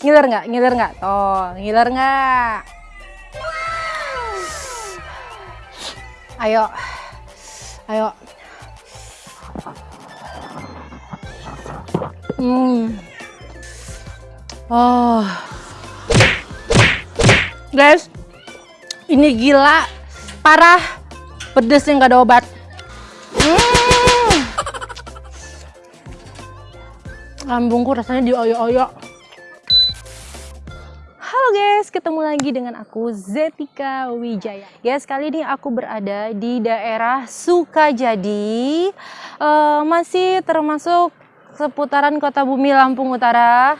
Ngiler nggak? Ngiler nggak? Tuh, ngiler nggak? Ayo. Ayo. Hmm. Oh. Guys, ini gila, parah, pedes yang gak ada obat. Hmm. Lambungku rasanya dioyok-oyok. Ketemu lagi dengan aku Zetika Wijaya. Guys, kali ini aku berada di daerah Sukajadi. Uh, masih termasuk seputaran Kota Bumi Lampung Utara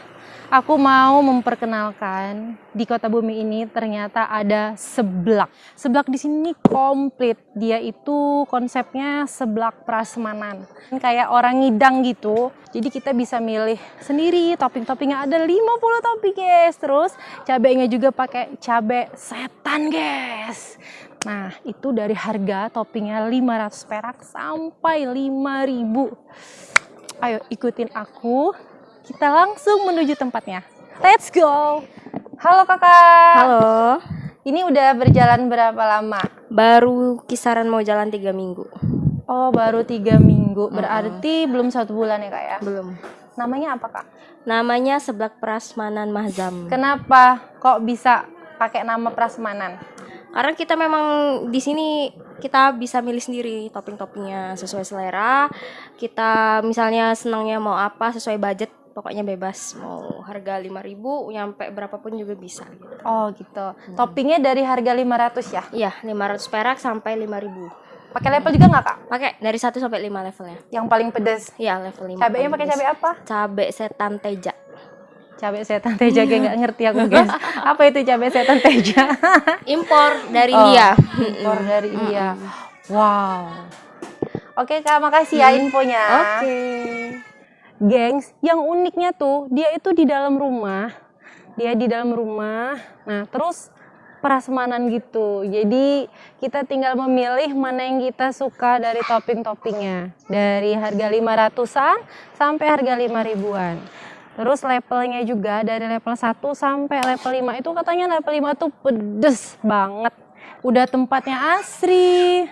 aku mau memperkenalkan di kota bumi ini ternyata ada seblak. Seblak di sini komplit. Dia itu konsepnya seblak prasmanan. Kayak orang ngidang gitu. Jadi kita bisa milih sendiri topping-toppingnya ada 50 topping guys. Terus cabenya juga pakai cabai setan guys. Nah, itu dari harga toppingnya 500 perak sampai 5000. Ayo ikutin aku kita langsung menuju tempatnya. Let's go. Halo kakak. Halo. Ini udah berjalan berapa lama? Baru kisaran mau jalan tiga minggu. Oh baru tiga minggu. Berarti uh -uh. belum satu bulan ya kak ya? Belum. Namanya apa kak? Namanya Seblak Prasmanan Mahzam. Kenapa kok bisa pakai nama Prasmanan? Karena kita memang di sini kita bisa milih sendiri topping-toppingnya sesuai selera. Kita misalnya senangnya mau apa sesuai budget pokoknya bebas mau harga 5000 nyampe berapapun juga bisa gitu. Oh gitu. Hmm. Toppingnya dari harga 500 ya? Iya, 500 perak sampai 5000. Pakai level juga nggak kak? Pakai dari 1 sampai 5 levelnya. Yang paling pedas? Iya level 5. Cabenya pakai cabai apa? Cabai setan teja. Cabai setan teja gue nggak ngerti aku guys. apa itu cabai setan teja? Impor dari oh, India. Impor dari India. Wow. Oke kak, makasih ya infonya. Oke. Okay gengs yang uniknya tuh dia itu di dalam rumah. Dia di dalam rumah. Nah terus prasmanan gitu. Jadi kita tinggal memilih mana yang kita suka dari topping-toppingnya. Dari harga 500an sampai harga 5 ribuan. Terus levelnya juga dari level 1 sampai level 5 itu katanya level 5 tuh pedes banget. Udah tempatnya asri.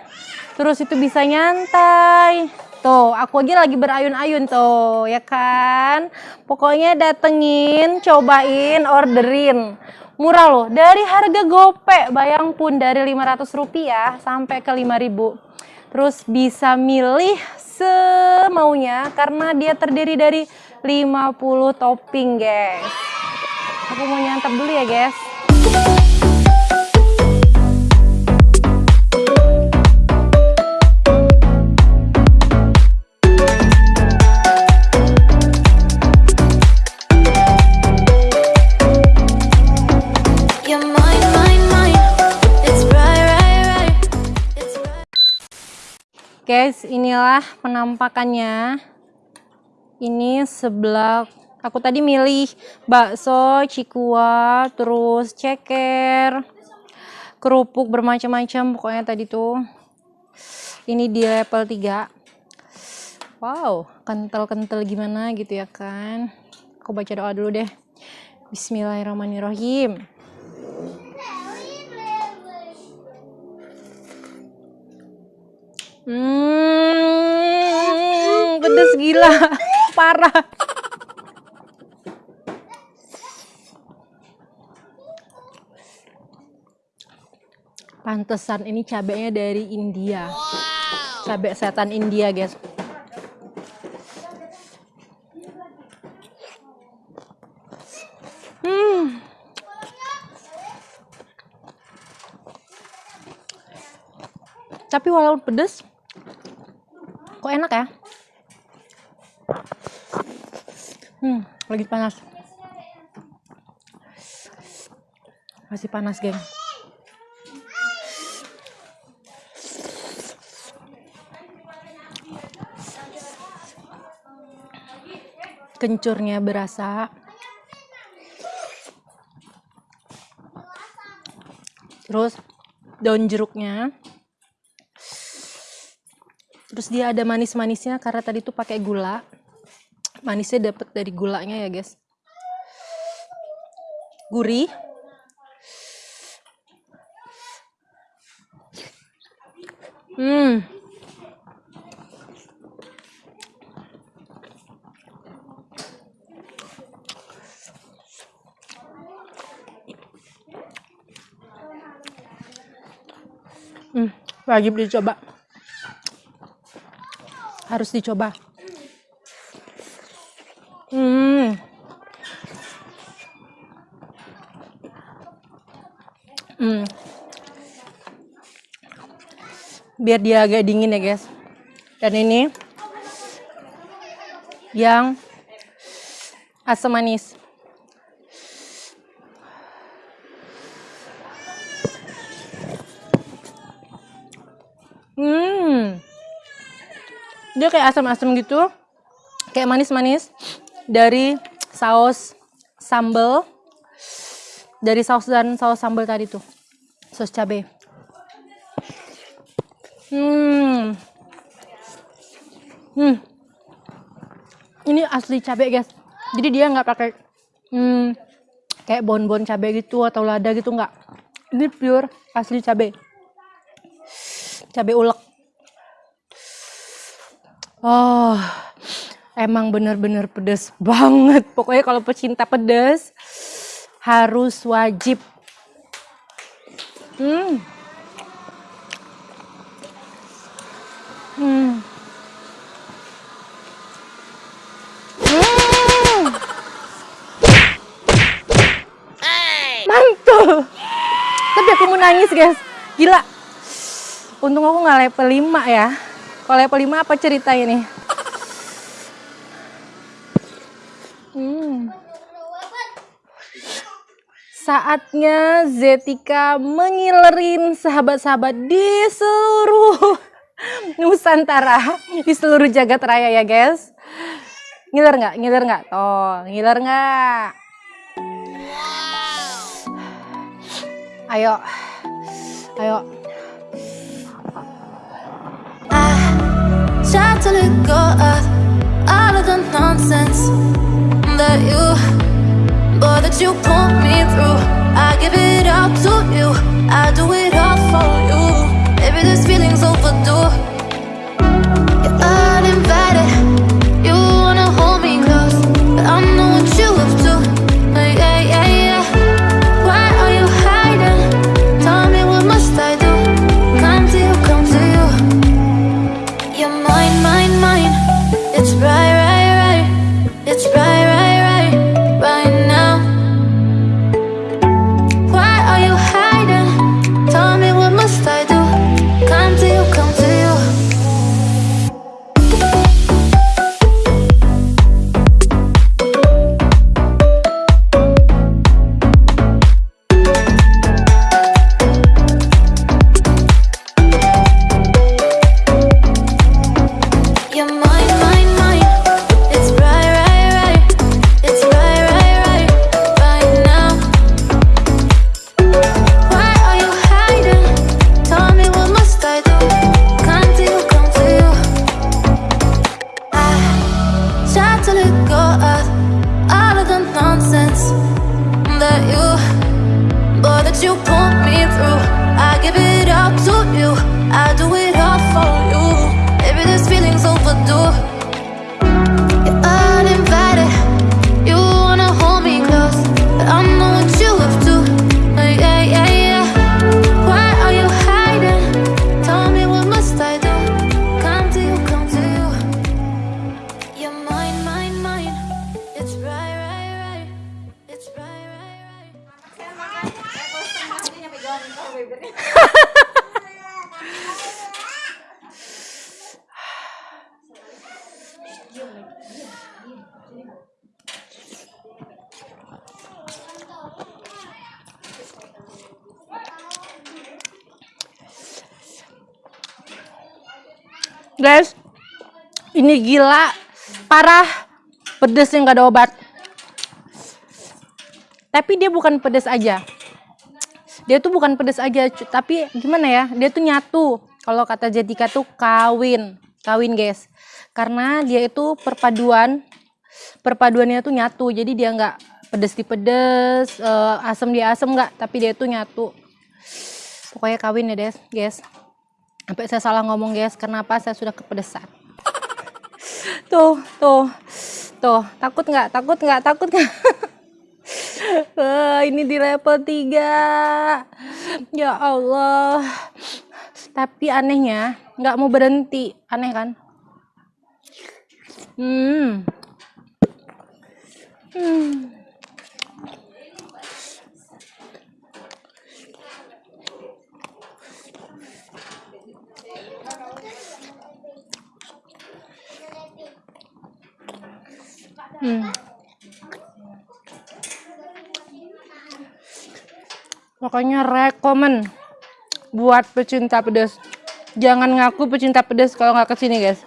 Terus itu bisa nyantai Tuh, aku aja lagi berayun-ayun tuh, ya kan? Pokoknya datengin, cobain, orderin. Murah loh, dari harga gope, bayang pun dari 500 rupiah sampai ke 5000 Terus bisa milih semaunya karena dia terdiri dari 50 topping, guys. Aku mau nyantap dulu ya, guys. Guys, inilah penampakannya. Ini sebelah aku tadi milih bakso, cikua, terus ceker, kerupuk bermacam-macam pokoknya tadi tuh. Ini di level 3. Wow, kental-kental gimana gitu ya kan. Aku baca doa dulu deh. Bismillahirrahmanirrahim. Hmm, pedes gila, parah. Pantesan ini cabenya dari India. Cabai setan India, guys. Hmm. Tapi walaupun pedes, Kok enak ya? Hmm, lagi panas. Masih panas, geng. Kencurnya berasa. Terus daun jeruknya terus dia ada manis-manisnya karena tadi tuh pakai gula manisnya dapat dari gulanya ya guys gurih. Hmm. Hmm, wajib dicoba. Harus dicoba. Hmm. Hmm. Biar dia agak dingin ya, guys. Dan ini yang asam manis. Hmm. Dia kayak asam-asam gitu. Kayak manis-manis dari saus sambal. Dari saus dan saus sambal tadi tuh. Saus cabai. Hmm. Hmm. Ini asli cabai, guys. Jadi dia nggak pakai hmm, kayak bon-bon cabai gitu atau lada gitu nggak. Ini pure asli cabai. Cabai ulek. Oh, emang bener-bener pedes banget. Pokoknya kalau pecinta pedes harus wajib. Hmm. Hmm. Hmm. Tapi aku mau nangis, guys. Gila. Untung aku nggak level 5 ya. Kalau level 5 apa cerita ini? Hmm. Saatnya Zetika mengilerin sahabat-sahabat di seluruh Nusantara, di seluruh jagat raya ya guys. Ngiler nggak? Ngiler nggak? Toh, ngiler nggak? Ayo, ayo. Try to let go of all of the nonsense that you, boy, that you put me through. I give it all to you. I do it all for you. Maybe this feeling's overdue. I do it all for you. Maybe this feeling's overdue. You're uninvited. You wanna hold me close, but I know what you up to. Uh, Yeah, yeah, yeah. Why are you hiding? Tell me what must I do? Come to you, come to you. You're mine, mine, mine. It's right, right, right. It's right, right, right. Guys, ini gila, parah, pedes yang gak ada obat. Tapi dia bukan pedes aja. Dia tuh bukan pedes aja, tapi gimana ya? Dia tuh nyatu. Kalau kata Jetika tuh kawin, kawin guys. Karena dia itu perpaduan, perpaduannya tuh nyatu. Jadi dia nggak pedes di pedes eh, asem di asem nggak tapi dia tuh nyatu pokoknya kawin ya guys sampai saya salah ngomong guys kenapa saya sudah kepedesan? Tuh tuh tuh takut nggak? Takut nggak? Takut nggak? Wah, ini di level 3 ya Allah. Tapi anehnya nggak mau berhenti. Aneh kan? Hmm. Hmm Hmm. Pokoknya rekomen buat pecinta pedas. Jangan ngaku pecinta pedas kalau nggak ke sini guys.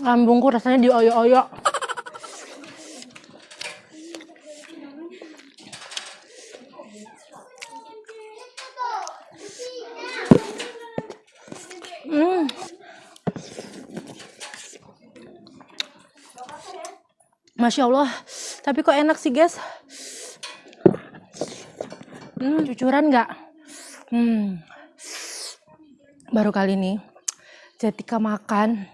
Lambungku rasanya dioyok-oyok. Masya Allah, tapi kok enak sih guys. Hmm, cucuran nggak? Hmm. Baru kali ini Jetika makan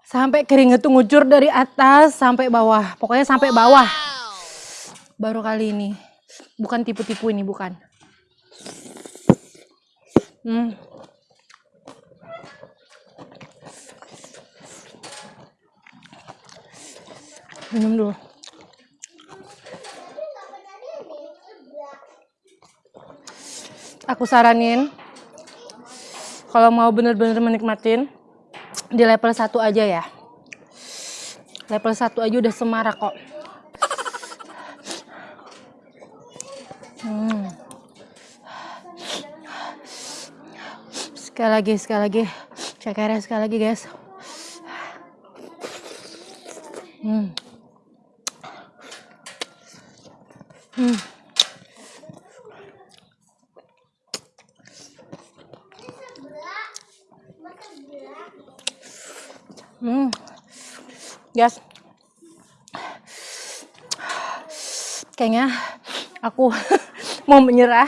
sampai keringet tuh ngucur dari atas sampai bawah. Pokoknya sampai bawah. Baru kali ini. Bukan tipu-tipu ini, bukan. Hmm. Minum dulu. Aku saranin kalau mau bener-bener menikmatin di level 1 aja ya. Level 1 aja udah semarak kok. Hmm. sekali lagi sekali lagi. Cekernya sekali lagi guys. Hmm. Hmm. Hmm. Guys. Kayaknya aku mau menyerah.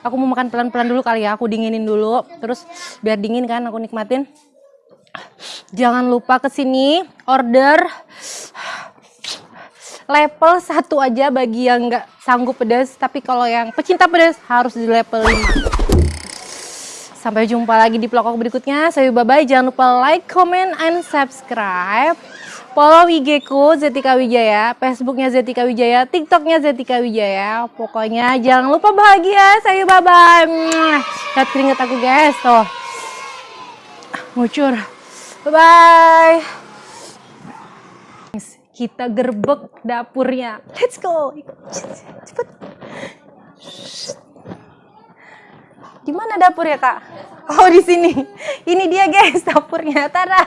Aku mau makan pelan-pelan dulu kali ya. Aku dinginin dulu. Terus biar dingin kan aku nikmatin. Jangan lupa ke sini order level 1 aja bagi yang nggak sanggup pedas. Tapi kalau yang pecinta pedas harus di level 5. Sampai jumpa lagi di vlog berikutnya. Saya bye-bye. Jangan lupa like, comment, and subscribe. Follow IG ku Zetika Wijaya, Facebooknya Zetika Wijaya, TikToknya Zetika Wijaya. Pokoknya jangan lupa bahagia. Saya bye-bye. Lihat keringet aku guys. Tuh. Ngucur. Bye-bye. Kita gerbek dapurnya. Let's go. Cepet. Di mana dapurnya, Kak? Oh, di sini. Ini dia, guys, dapurnya. Tada.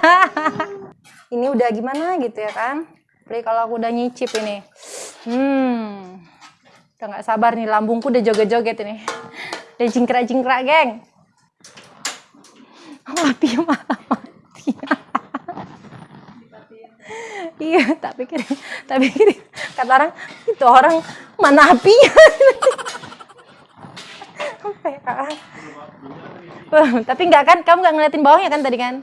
Ini udah gimana gitu ya kan? Apalagi kalau aku udah nyicip ini. Hmm. Udah nggak sabar nih, lambungku udah joget-joget ini. Udah jingkrak-jingkrak, geng. Mati malah iya, tak pikir, tak pikir kata orang itu orang mana. Sampai ah. Tapi enggak kan, kamu nggak ngeliatin bawahnya kan tadi kan?